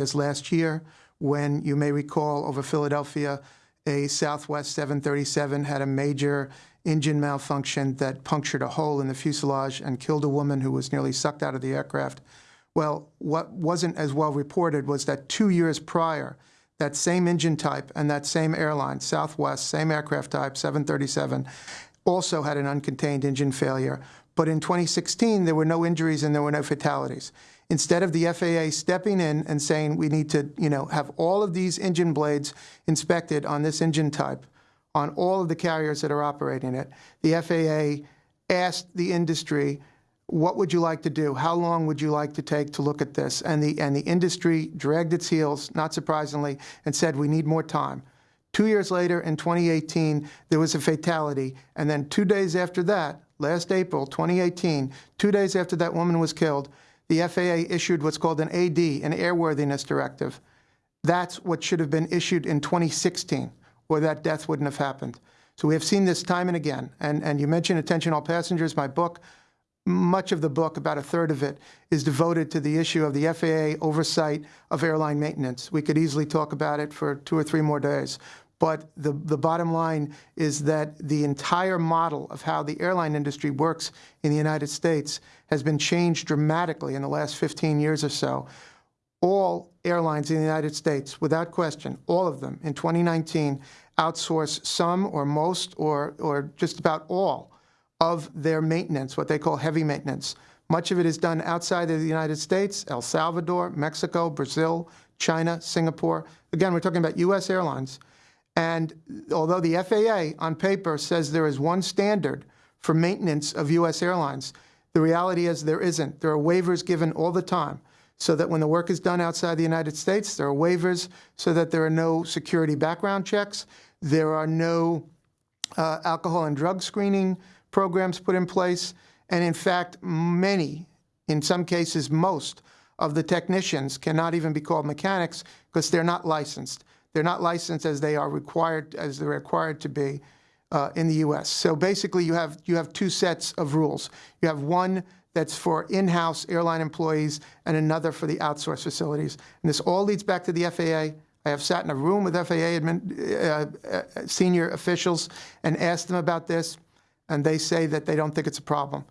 as last year when you may recall over Philadelphia, a Southwest 737 had a major engine malfunction that punctured a hole in the fuselage and killed a woman who was nearly sucked out of the aircraft. Well, what wasn't as well reported was that two years prior, that same engine type and that same airline, Southwest, same aircraft type, 737, also had an uncontained engine failure. But in 2016, there were no injuries and there were no fatalities. Instead of the FAA stepping in and saying we need to, you know, have all of these engine blades inspected on this engine type, on all of the carriers that are operating it, the FAA asked the industry, what would you like to do? How long would you like to take to look at this? And the, and the industry dragged its heels, not surprisingly, and said, we need more time. Two years later, in 2018, there was a fatality. And then two days after that, last April 2018, two days after that woman was killed, the FAA issued what's called an AD, an airworthiness directive. That's what should have been issued in 2016, or that death wouldn't have happened. So we have seen this time and again. And, and you mentioned Attention All Passengers, my book. Much of the book, about a third of it, is devoted to the issue of the FAA oversight of airline maintenance. We could easily talk about it for two or three more days. But the, the bottom line is that the entire model of how the airline industry works in the United States has been changed dramatically in the last 15 years or so. All airlines in the United States, without question, all of them in 2019 outsource some or most or, or just about all of their maintenance, what they call heavy maintenance. Much of it is done outside of the United States, El Salvador, Mexico, Brazil, China, Singapore. Again, we're talking about U.S. airlines. And although the FAA on paper says there is one standard for maintenance of U.S. airlines, the reality is there isn't. There are waivers given all the time so that when the work is done outside the United States, there are waivers so that there are no security background checks. There are no uh, alcohol and drug screening programs put in place. And in fact, many, in some cases, most of the technicians cannot even be called mechanics because they're not licensed. They're not licensed as they are required as they're required to be uh, in the U.S. So basically, you have you have two sets of rules. You have one that's for in-house airline employees and another for the outsourced facilities. And this all leads back to the FAA. I have sat in a room with FAA admin, uh, uh, senior officials and asked them about this, and they say that they don't think it's a problem.